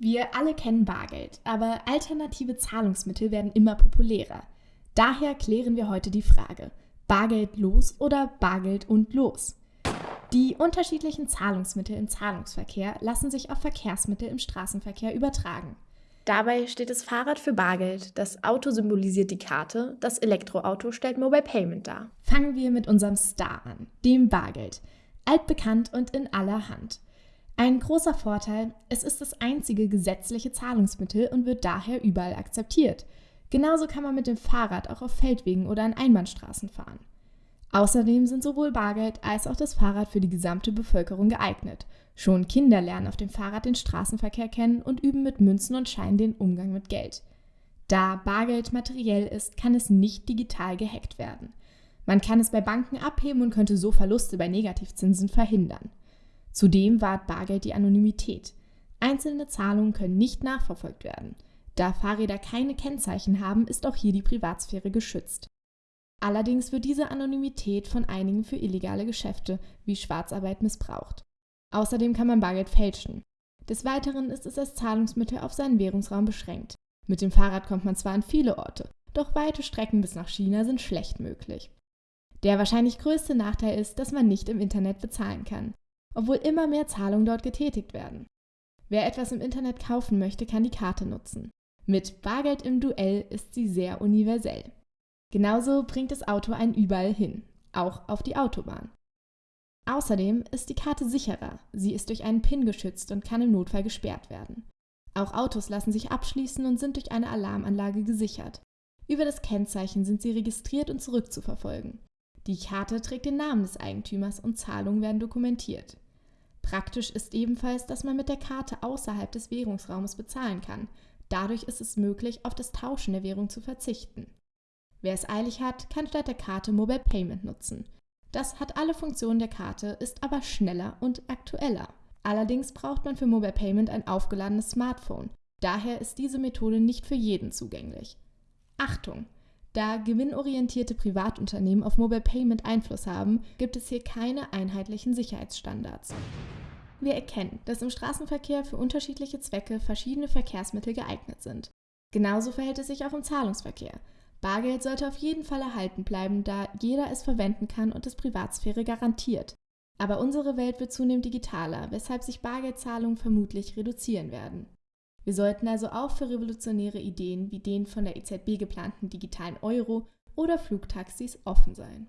Wir alle kennen Bargeld, aber alternative Zahlungsmittel werden immer populärer. Daher klären wir heute die Frage, Bargeld los oder Bargeld und los? Die unterschiedlichen Zahlungsmittel im Zahlungsverkehr lassen sich auf Verkehrsmittel im Straßenverkehr übertragen. Dabei steht das Fahrrad für Bargeld, das Auto symbolisiert die Karte, das Elektroauto stellt Mobile Payment dar. Fangen wir mit unserem Star an, dem Bargeld. Altbekannt und in aller Hand. Ein großer Vorteil, es ist das einzige gesetzliche Zahlungsmittel und wird daher überall akzeptiert. Genauso kann man mit dem Fahrrad auch auf Feldwegen oder an Einbahnstraßen fahren. Außerdem sind sowohl Bargeld als auch das Fahrrad für die gesamte Bevölkerung geeignet. Schon Kinder lernen auf dem Fahrrad den Straßenverkehr kennen und üben mit Münzen und Scheinen den Umgang mit Geld. Da Bargeld materiell ist, kann es nicht digital gehackt werden. Man kann es bei Banken abheben und könnte so Verluste bei Negativzinsen verhindern. Zudem wahrt Bargeld die Anonymität. Einzelne Zahlungen können nicht nachverfolgt werden. Da Fahrräder keine Kennzeichen haben, ist auch hier die Privatsphäre geschützt. Allerdings wird diese Anonymität von einigen für illegale Geschäfte wie Schwarzarbeit missbraucht. Außerdem kann man Bargeld fälschen. Des Weiteren ist es als Zahlungsmittel auf seinen Währungsraum beschränkt. Mit dem Fahrrad kommt man zwar an viele Orte, doch weite Strecken bis nach China sind schlecht möglich. Der wahrscheinlich größte Nachteil ist, dass man nicht im Internet bezahlen kann obwohl immer mehr Zahlungen dort getätigt werden. Wer etwas im Internet kaufen möchte, kann die Karte nutzen. Mit Bargeld im Duell ist sie sehr universell. Genauso bringt das Auto einen überall hin, auch auf die Autobahn. Außerdem ist die Karte sicherer, sie ist durch einen PIN geschützt und kann im Notfall gesperrt werden. Auch Autos lassen sich abschließen und sind durch eine Alarmanlage gesichert. Über das Kennzeichen sind sie registriert und zurückzuverfolgen. Die Karte trägt den Namen des Eigentümers und Zahlungen werden dokumentiert. Praktisch ist ebenfalls, dass man mit der Karte außerhalb des Währungsraumes bezahlen kann. Dadurch ist es möglich, auf das Tauschen der Währung zu verzichten. Wer es eilig hat, kann statt der Karte Mobile Payment nutzen. Das hat alle Funktionen der Karte, ist aber schneller und aktueller. Allerdings braucht man für Mobile Payment ein aufgeladenes Smartphone. Daher ist diese Methode nicht für jeden zugänglich. Achtung! Da gewinnorientierte Privatunternehmen auf Mobile Payment Einfluss haben, gibt es hier keine einheitlichen Sicherheitsstandards. Wir erkennen, dass im Straßenverkehr für unterschiedliche Zwecke verschiedene Verkehrsmittel geeignet sind. Genauso verhält es sich auch im Zahlungsverkehr. Bargeld sollte auf jeden Fall erhalten bleiben, da jeder es verwenden kann und es Privatsphäre garantiert. Aber unsere Welt wird zunehmend digitaler, weshalb sich Bargeldzahlungen vermutlich reduzieren werden. Wir sollten also auch für revolutionäre Ideen wie den von der EZB geplanten digitalen Euro oder Flugtaxis offen sein.